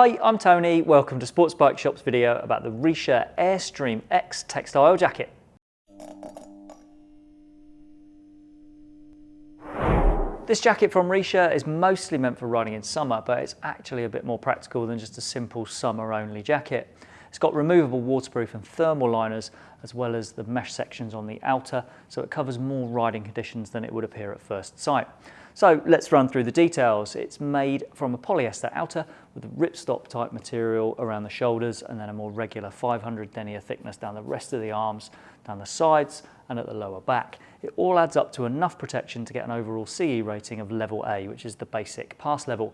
Hi, I'm Tony. Welcome to Sports Bike Shop's video about the Richa Airstream X textile jacket. This jacket from Richa is mostly meant for riding in summer, but it's actually a bit more practical than just a simple summer-only jacket. It's got removable waterproof and thermal liners, as well as the mesh sections on the outer, so it covers more riding conditions than it would appear at first sight. So let's run through the details. It's made from a polyester outer with a ripstop type material around the shoulders and then a more regular 500 denier thickness down the rest of the arms, down the sides and at the lower back. It all adds up to enough protection to get an overall CE rating of level A, which is the basic pass level.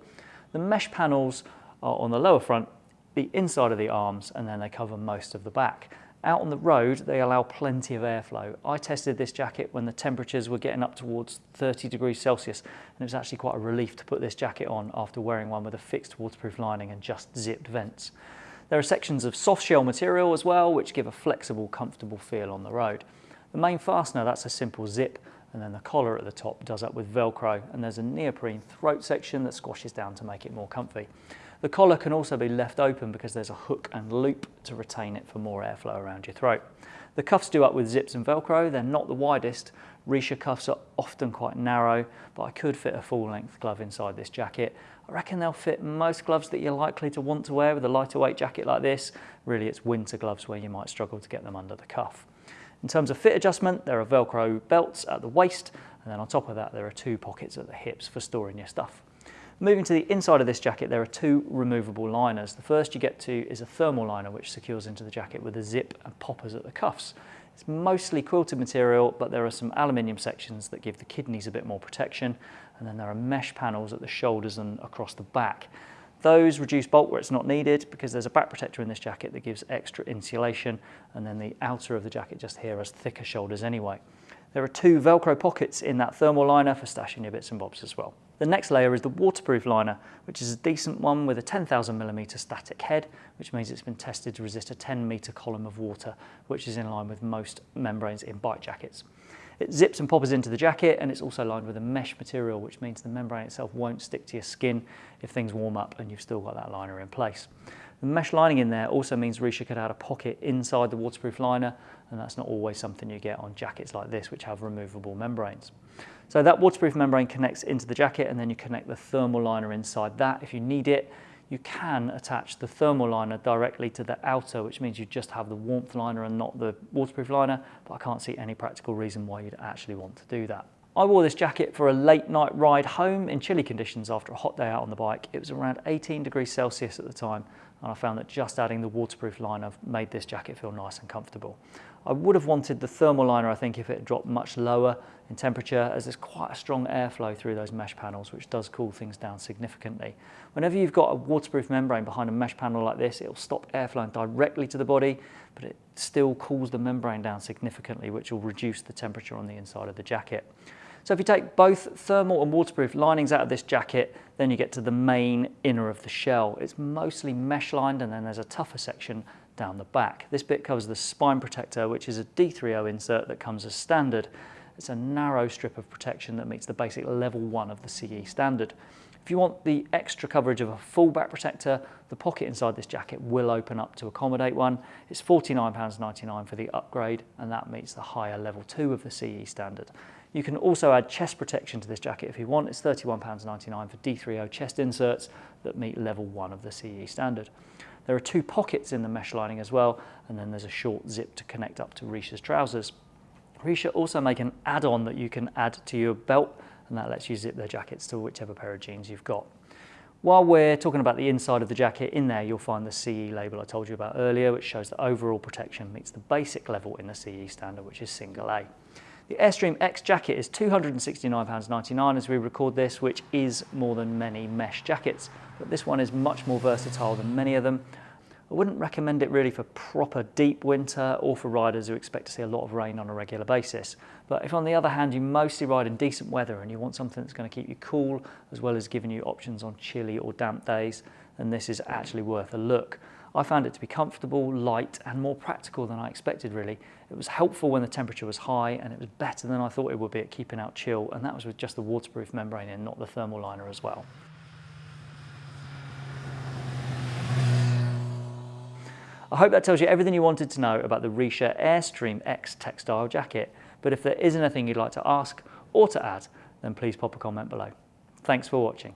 The mesh panels are on the lower front, the inside of the arms, and then they cover most of the back. Out on the road, they allow plenty of airflow. I tested this jacket when the temperatures were getting up towards 30 degrees Celsius, and it was actually quite a relief to put this jacket on after wearing one with a fixed waterproof lining and just zipped vents. There are sections of soft shell material as well, which give a flexible, comfortable feel on the road. The main fastener, that's a simple zip, and then the collar at the top does up with Velcro, and there's a neoprene throat section that squashes down to make it more comfy. The collar can also be left open because there's a hook and loop to retain it for more airflow around your throat. The cuffs do up with zips and Velcro. They're not the widest. Richa cuffs are often quite narrow, but I could fit a full length glove inside this jacket. I reckon they'll fit most gloves that you're likely to want to wear with a lighter weight jacket like this. Really, it's winter gloves where you might struggle to get them under the cuff. In terms of fit adjustment, there are Velcro belts at the waist, and then on top of that, there are two pockets at the hips for storing your stuff. Moving to the inside of this jacket, there are two removable liners. The first you get to is a thermal liner, which secures into the jacket with a zip and poppers at the cuffs. It's mostly quilted material, but there are some aluminium sections that give the kidneys a bit more protection. And then there are mesh panels at the shoulders and across the back. Those reduce bulk where it's not needed because there's a back protector in this jacket that gives extra insulation. And then the outer of the jacket just here has thicker shoulders anyway. There are two Velcro pockets in that thermal liner for stashing your bits and bobs as well. The next layer is the waterproof liner, which is a decent one with a 10,000 millimeter static head, which means it's been tested to resist a 10 meter column of water, which is in line with most membranes in bike jackets. It zips and poppers into the jacket and it's also lined with a mesh material, which means the membrane itself won't stick to your skin if things warm up and you've still got that liner in place. The mesh lining in there also means Richa could add a pocket inside the waterproof liner, and that's not always something you get on jackets like this, which have removable membranes. So that waterproof membrane connects into the jacket and then you connect the thermal liner inside that. If you need it, you can attach the thermal liner directly to the outer, which means you just have the warmth liner and not the waterproof liner, but I can't see any practical reason why you'd actually want to do that. I wore this jacket for a late night ride home in chilly conditions after a hot day out on the bike. It was around 18 degrees Celsius at the time and I found that just adding the waterproof liner made this jacket feel nice and comfortable. I would have wanted the thermal liner, I think, if it dropped much lower in temperature, as there's quite a strong airflow through those mesh panels, which does cool things down significantly. Whenever you've got a waterproof membrane behind a mesh panel like this, it'll stop airflow directly to the body, but it still cools the membrane down significantly, which will reduce the temperature on the inside of the jacket. So if you take both thermal and waterproof linings out of this jacket, then you get to the main inner of the shell. It's mostly mesh lined and then there's a tougher section down the back. This bit covers the spine protector, which is a D3O insert that comes as standard. It's a narrow strip of protection that meets the basic level one of the CE standard. If you want the extra coverage of a full back protector, the pocket inside this jacket will open up to accommodate one. It's £49.99 for the upgrade, and that meets the higher level two of the CE standard. You can also add chest protection to this jacket if you want. It's £31.99 for D3O chest inserts that meet level one of the CE standard. There are two pockets in the mesh lining as well, and then there's a short zip to connect up to Richa's trousers. Richa also make an add-on that you can add to your belt and that lets you zip their jackets to whichever pair of jeans you've got. While we're talking about the inside of the jacket, in there you'll find the CE label I told you about earlier, which shows that overall protection meets the basic level in the CE standard, which is single A. The Airstream X jacket is £269.99 as we record this, which is more than many mesh jackets, but this one is much more versatile than many of them I wouldn't recommend it really for proper deep winter or for riders who expect to see a lot of rain on a regular basis. But if on the other hand you mostly ride in decent weather and you want something that's going to keep you cool as well as giving you options on chilly or damp days, then this is actually worth a look. I found it to be comfortable, light and more practical than I expected really. It was helpful when the temperature was high and it was better than I thought it would be at keeping out chill and that was with just the waterproof membrane in, not the thermal liner as well. I hope that tells you everything you wanted to know about the Richa Airstream X textile jacket. But if there is anything you'd like to ask or to add, then please pop a comment below. Thanks for watching.